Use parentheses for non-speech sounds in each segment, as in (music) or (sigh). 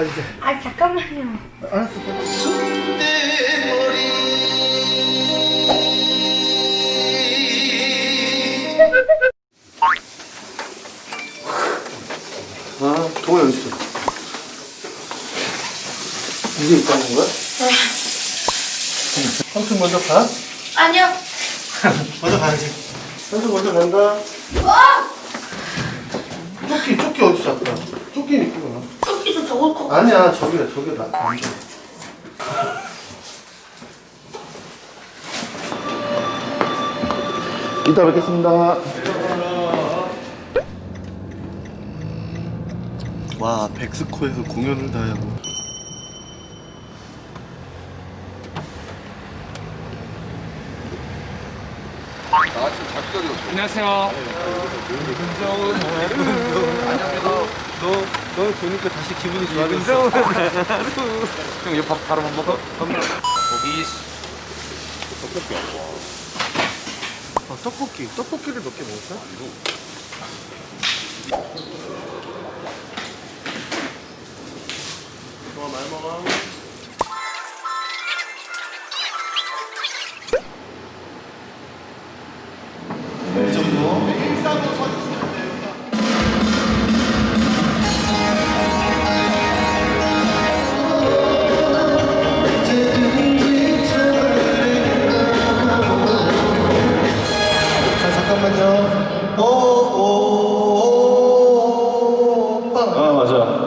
가 이제 아 잠깐만요. 알았어 아 동호 여기 있어 이게 있다는 거야? 삼촌 먼저 가? 아니요. (laughs) 먼저 가야지 삼촌 먼저 간다 어! 조끼 조끼 어디 있어 아까 조끼는 있 더울 거. 아니야 저기야 저기야 나 앉아. 이따 뵙겠습니다. 와 백스코에서 공연을 다 하고 안녕하세요. 너 보니까 다시 기분이 윤정은 (laughs) 형 이거 밥 바로 밥 먹어? 고기. 어, 떡볶이. 떡볶이를 몇 개 먹을까?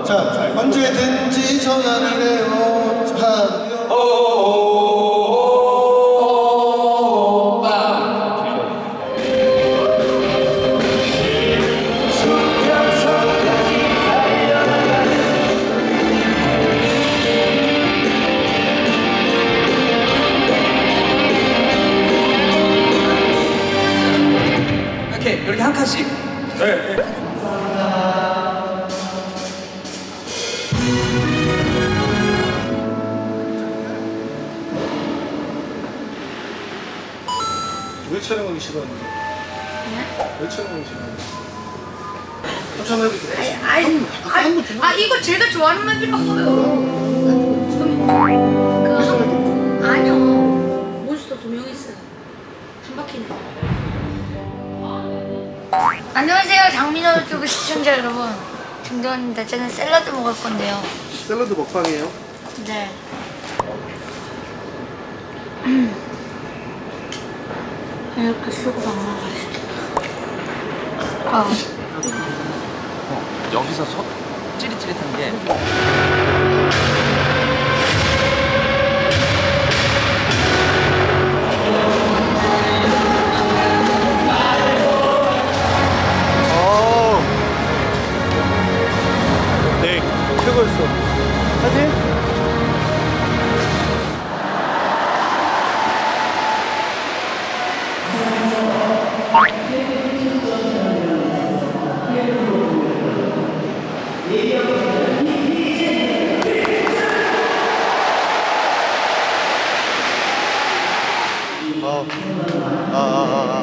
자 언제든지 전화를 해요. 자. 촬영하기 싫어하는데? 네? 왜 촬영하기 싫어하는데? 촬영해도 돼. 아이, 아이, 아 이거 제가 좋아하는 맵이라 써요. 그 한, 아니요. 몬스터 두명 있어요. 한 바퀴네. 안녕하세요, 장민호 유튜브 시청자 여러분. 정도입니다. 저는 샐러드 먹을 건데요. 샐러드 먹방이에요. 네. (clears throat) 이렇게 쓰고 방황하시죠. 아, 여기서 소 찌릿찌릿한 게 아, 아, 아, 아. 머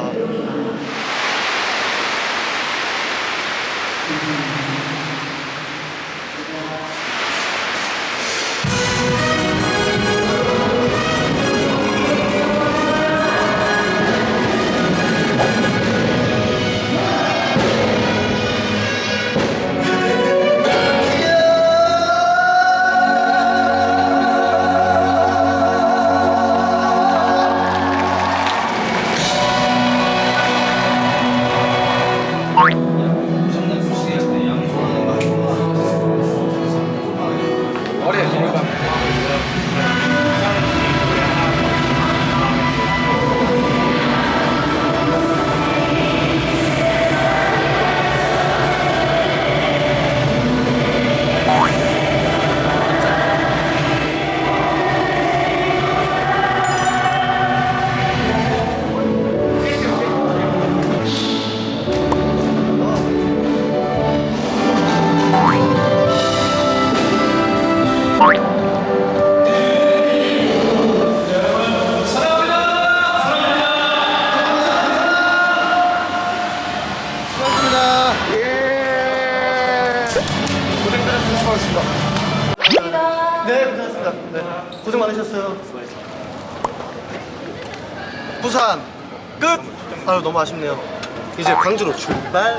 예. 고생들 했습니다. 수고하셨습니다. 네, 고생하셨습니다. 네, 고생 많으셨어요. 부산 끝. 아유 너무 아쉽네요. 이제 광주로 출발.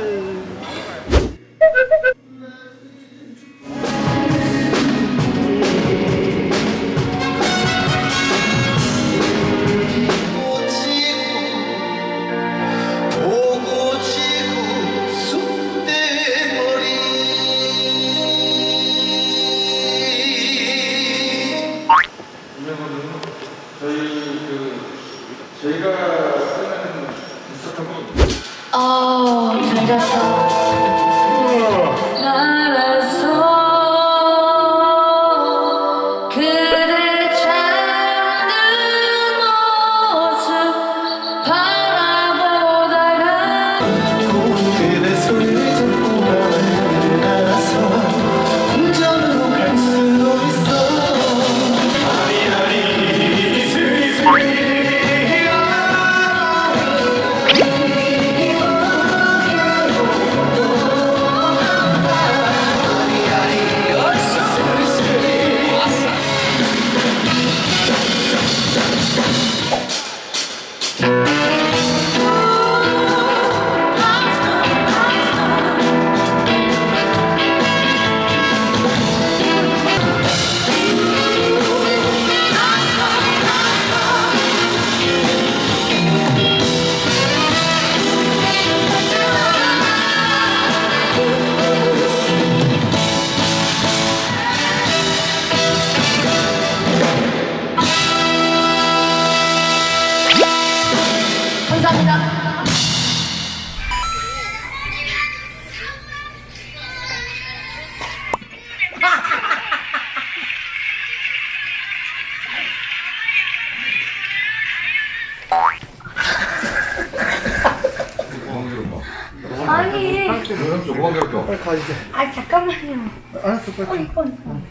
아니, 아 잠깐만요. 알았어 빨리 어, 어.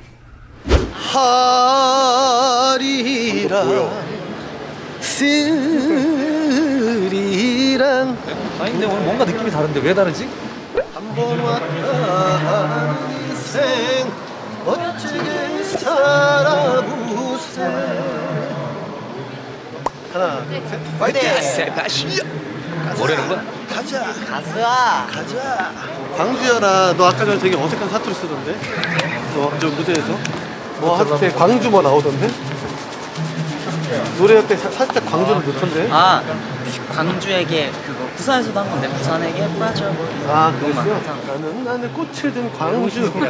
하리라. 스리랑. 아니 근데 오늘 뭔가 느낌이 다른데 왜 다르지? 한 번 왔다 인생 멋지게 살아보세 하나 둘셋. 파이팅 뭐라는 거야? 가자. 가자. 가자. 광주여라 너 아까 전에 되게 어색한 사투리 쓰던데? 너저 무대에서? 뭐 할 때 광주 뭐 나오던데? 노래할 때 사- 살짝 광주를 넣던데? 아 광주에게 그거 부산에서도 한 건데 부산에게 빠져버린 아 그랬어? 나는 나는 꽃을 든 광주 (laughs)